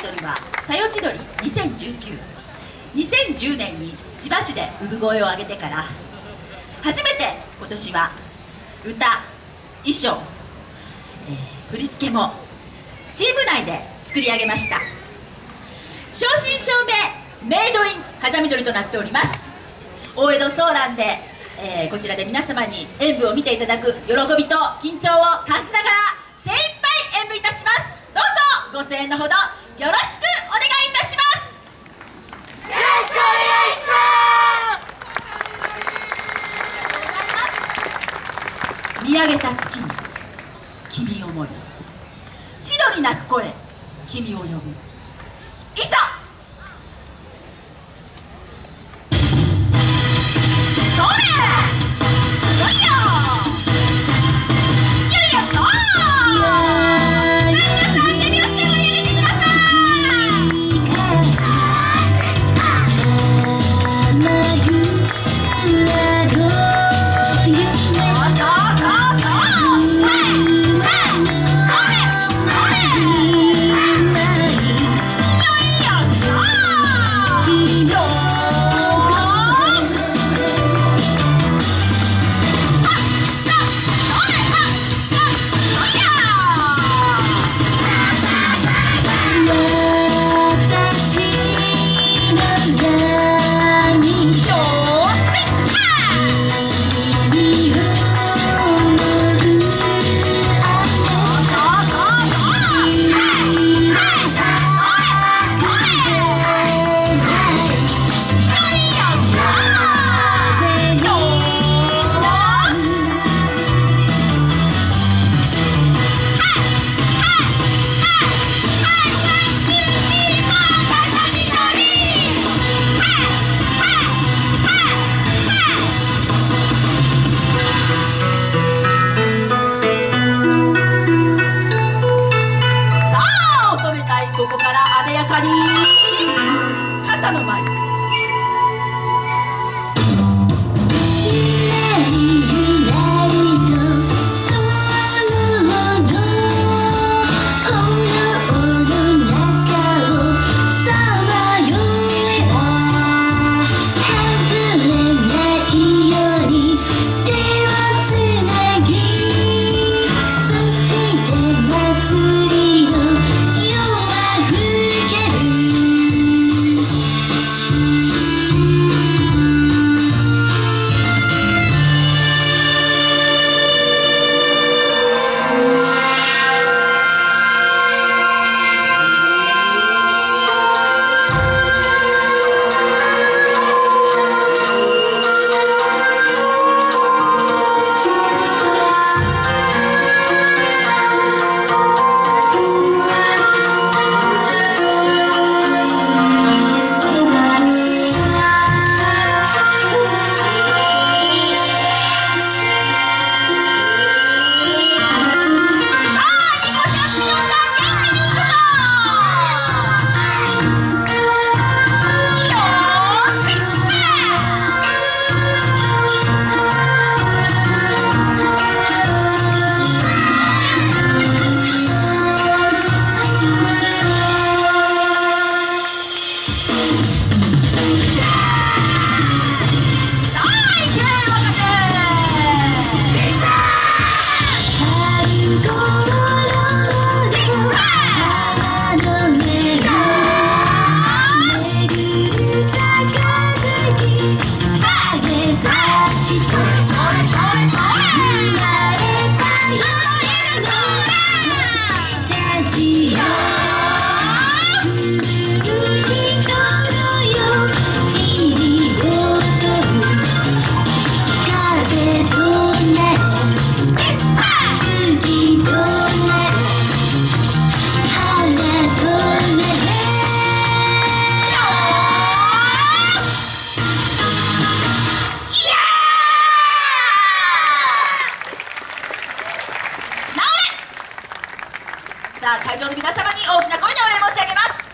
踊り20192010年に千葉市で産声を上げてから。初めて今年は歌衣装、えー、振り付けもチーム内で作り上げました。正真正銘メイドイン風見鶏となっております。大江戸ソーランで、えー、こちらで皆様に演舞を見ていただく喜びと緊張を感じながら精一杯演舞いたします。どうぞご声援のほどよろしくお願いいたします。よろしくお願いします。見上げた月に君を思い千鳥鳴く声君を呼ぶ。いざカリー。傘の舞した会場の皆様に大きな声でお礼申し上げます。